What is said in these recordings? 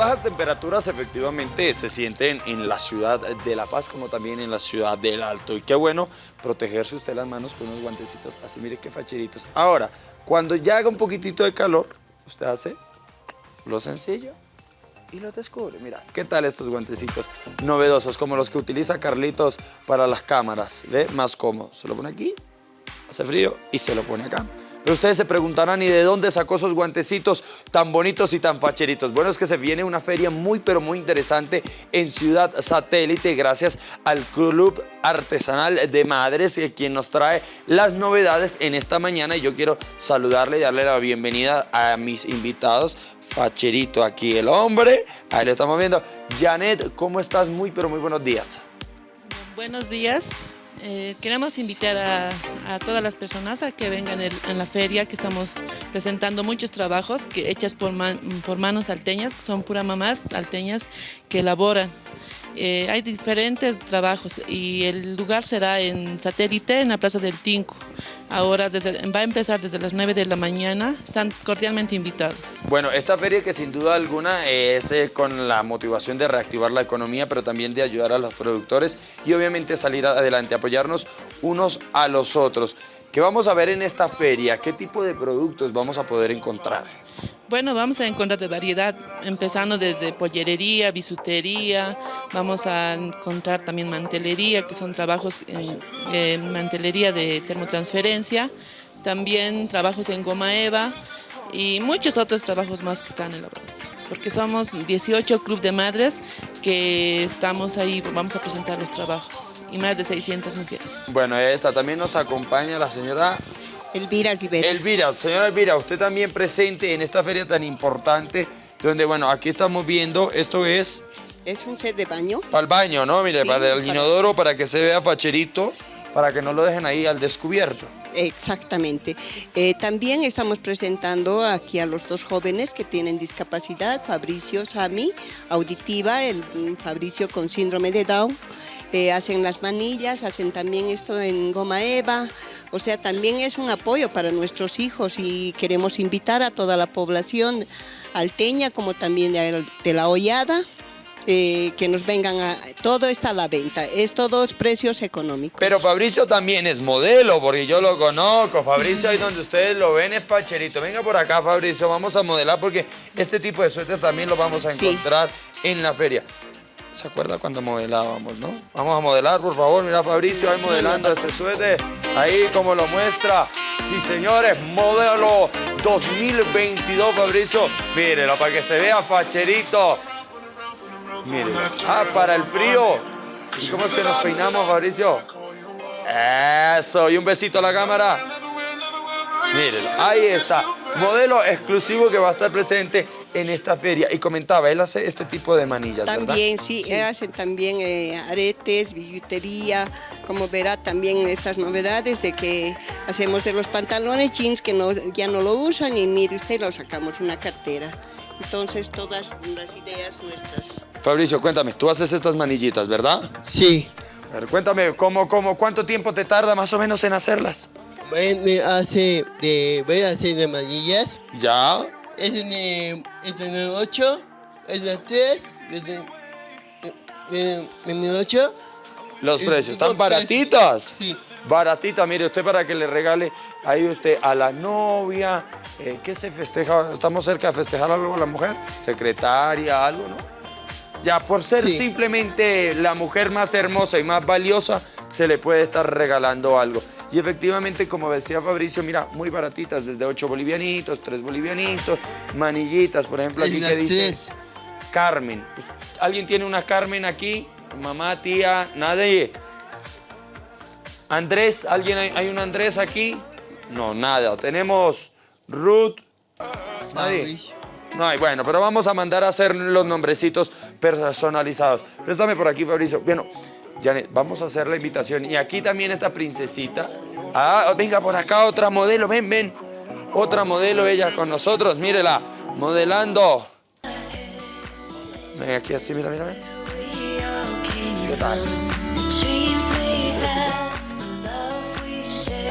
bajas temperaturas efectivamente se sienten en la ciudad de La Paz como también en la ciudad del Alto. Y qué bueno protegerse usted las manos con unos guantecitos así, mire qué facheritos. Ahora, cuando ya haga un poquitito de calor, usted hace lo sencillo y lo descubre. Mira, ¿qué tal estos guantecitos novedosos como los que utiliza Carlitos para las cámaras? ¿Ve? Más cómodo. Se lo pone aquí, hace frío y se lo pone acá. Ustedes se preguntarán, ¿y de dónde sacó esos guantecitos tan bonitos y tan facheritos? Bueno, es que se viene una feria muy, pero muy interesante en Ciudad Satélite gracias al Club Artesanal de Madres, eh, quien nos trae las novedades en esta mañana. Y yo quiero saludarle y darle la bienvenida a mis invitados. Facherito aquí el hombre, ahí lo estamos viendo. Janet, ¿cómo estás? Muy, pero muy buenos días. Buenos días. Eh, queremos invitar a, todas las personas a que vengan en la feria, que estamos presentando muchos trabajos que hechas por, por manos salteñas, que son puras mamás salteñas que elaboran. Eh, hay diferentes trabajos y el lugar será en satélite en la Plaza del Tinco. Ahora va a empezar desde las 9 de la mañana, están cordialmente invitados. Bueno, esta feria que sin duda alguna es eh, con la motivación de reactivar la economía, pero también de ayudar a los productores y obviamente salir adelante, apoyarnos unos a los otros. ¿Qué vamos a ver en esta feria? ¿Qué tipo de productos vamos a poder encontrar? Bueno, vamos a encontrar de variedad, empezando desde pollerería, bisutería, vamos a encontrar también mantelería, que son trabajos en mantelería de termotransferencia, también trabajos en goma eva y muchos otros trabajos más que están elaborados. Porque somos 18 club de madres que estamos ahí, vamos a presentar los trabajos y más de 600 mujeres. Bueno, esta también nos acompaña la señora Elvira Rivera. Elvira, señora Elvira, usted también presente en esta feria tan importante, donde, bueno, aquí estamos viendo, esto es... Es un set de baño. Para el baño, ¿no? Mire, para el inodoro, para que se vea facherito, para que no lo dejen ahí al descubierto. Exactamente. Eh, también estamos presentando aquí a los dos jóvenes que tienen discapacidad, Fabricio Sami, auditiva, el mm, Fabricio con síndrome de Down, eh, hacen las manillas, hacen también esto en goma eva, o sea, también es un apoyo para nuestros hijos y queremos invitar a toda la población alteña como también de la hollada, eh, que nos vengan a... Todo está a la venta, es todos precios económicos. Pero Fabricio también es modelo, porque yo lo conozco. Fabricio, ahí donde ustedes lo ven, es facherito. Venga por acá, Fabricio, vamos a modelar, porque este tipo de suéter también lo vamos a encontrar en la feria. ¿Se acuerda cuando modelábamos, no? Vamos a modelar, por favor. Mira, Fabricio ahí modelando ese suéter. Ahí como lo muestra. Sí, señores, modelo 2022, Fabricio. Mírenlo, para que se vea facherito. Miren. Ah, para el frío. ¿Y cómo es que nos peinamos, Fabricio? Eso, y un besito a la cámara. Miren, ahí está. Modelo exclusivo que va a estar presente en esta feria. Y comentaba, él hace este tipo de manillas, También, sí, él hace también eh, aretes, billutería, como verá también estas novedades de que hacemos de los pantalones jeans que no, ya no lo usan y mire usted, lo sacamos una cartera. Entonces, todas las ideas nuestras. Fabricio, cuéntame, tú haces estas manillitas, ¿verdad? Sí. A ver, cuéntame, ¿cómo, cómo, ¿cuánto tiempo te tarda más o menos en hacerlas? Bueno, hace de, voy a hacer de manillas. ¿Ya? Es de, es de 8, es de 3, es de 8. Los precios, ¿están baratitas? Sí. Baratita, mire, usted para que le regale ahí usted a la novia, eh, ¿qué se festeja? ¿Estamos cerca de festejar algo a la mujer? Secretaria, algo, ¿no? Ya, por ser simplemente la mujer más hermosa y más valiosa, se le puede estar regalando algo. Y efectivamente, como decía Fabricio, mira, muy baratitas, desde 8 bolivianitos, 3 bolivianitos, manillitas, por ejemplo, aquí que dice Carmen. ¿Alguien tiene una Carmen aquí? Mamá, tía, nadie. Andrés, ¿alguien hay, hay un Andrés aquí? No, nada. Tenemos Ruth. Nadie. No hay, bueno, pero vamos a mandar a hacer los nombrecitos personalizados. Préstame por aquí, Fabricio. Bueno, Janet, vamos a hacer la invitación. Y aquí también esta princesita. Ah, venga por acá otra modelo, ven, ven. Otra modelo ella con nosotros, mírela, modelando. Ven aquí así, mira, mira, mira. ¿Qué tal?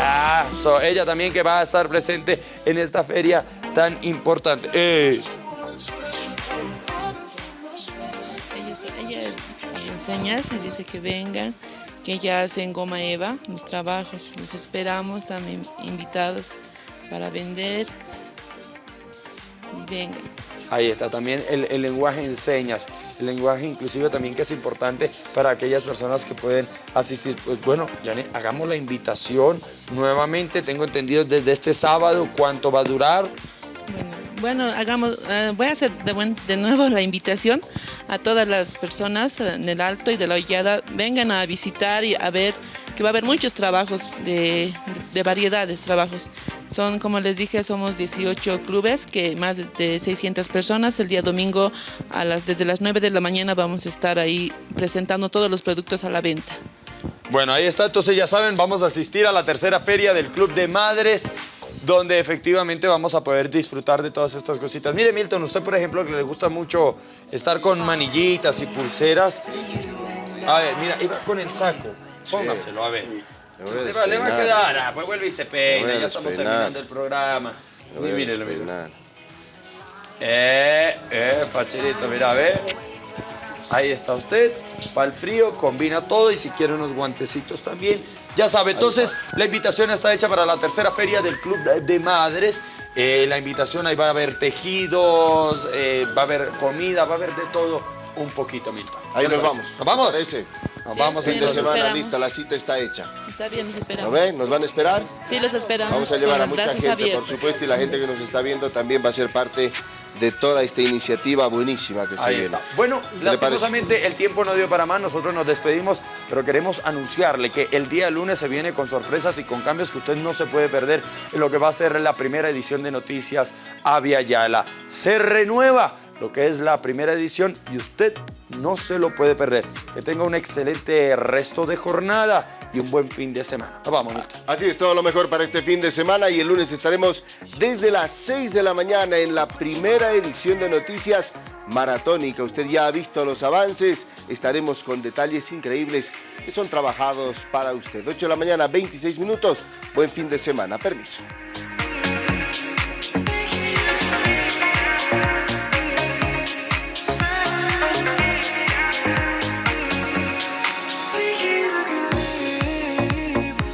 Ah, ella también que va a estar presente en esta feria tan importante. Ella enseña y dice que vengan, que ya hacen goma eva, los trabajos. Los esperamos también invitados para vender. Y vengan. Ahí está también el, el lenguaje en señas, el lenguaje inclusive también que es importante para aquellas personas que pueden asistir. Pues bueno, Janet, hagamos la invitación nuevamente, tengo entendido desde este sábado, ¿cuánto va a durar? Bueno, bueno hagamos, eh, voy a hacer de, buen- de nuevo la invitación a todas las personas en el Alto y de la Hollada, vengan a visitar y a ver que va a haber muchos trabajos de, de variedades, trabajos. Son, como les dije, somos 18 clubes, que más de 600 personas. El día domingo, a las, desde las 9 de la mañana, vamos a estar ahí presentando todos los productos a la venta. Bueno, ahí está, entonces ya saben, vamos a asistir a la tercera feria del Club de Madres, donde efectivamente vamos a poder disfrutar de todas estas cositas. Mire, Milton, usted, por ejemplo, que le gusta mucho estar con manillitas y pulseras. A ver, mira, iba con el saco. Póngaselo, a ver. Le va, le va a quedar, ah, pues vuelve y se peina, ya estamos terminando el programa. A Mírelo, mírelo. Eh, eh, facherito, mira, a ver. Ahí está usted. Para el frío, combina todo y si quiere unos guantecitos también. Ya sabe, entonces la invitación está hecha para la tercera feria del Club de- Madres. Eh, la invitación ahí va a haber tejidos, eh, va a haber comida, va a haber de todo un poquito, Milton. Ahí ¿Qué le nos vamos. ¿Nos vamos? Nos Sí, vamos sí, Fin de semana esperamos. lista, la cita está hecha. Está bien, los ¿No esperamos. ven? ¿Nos van a esperar? Sí, los esperamos. Vamos a llevar a mucha gente, abiertos. por supuesto, y la gente que nos está viendo también va a ser parte de toda esta iniciativa buenísima que se Ahí viene. está. Bueno, lastimosamente el tiempo no dio para más, nosotros nos despedimos, pero queremos anunciarle que el día lunes se viene con sorpresas y con cambios que usted no se puede perder en lo que va a ser la primera edición de Noticias Avia Yala. Se renueva lo que es la primera edición y usted no se lo puede perder. Que tenga un excelente resto de jornada y un buen fin de semana. Nos vamos, Milton. Así es, todo lo mejor para este fin de semana y el lunes estaremos desde las 6 de la mañana en la primera edición de Noticias Maratónica. Usted ya ha visto los avances, estaremos con detalles increíbles que son trabajados para usted. 8 de la mañana, 26 minutos. Buen fin de semana, permiso.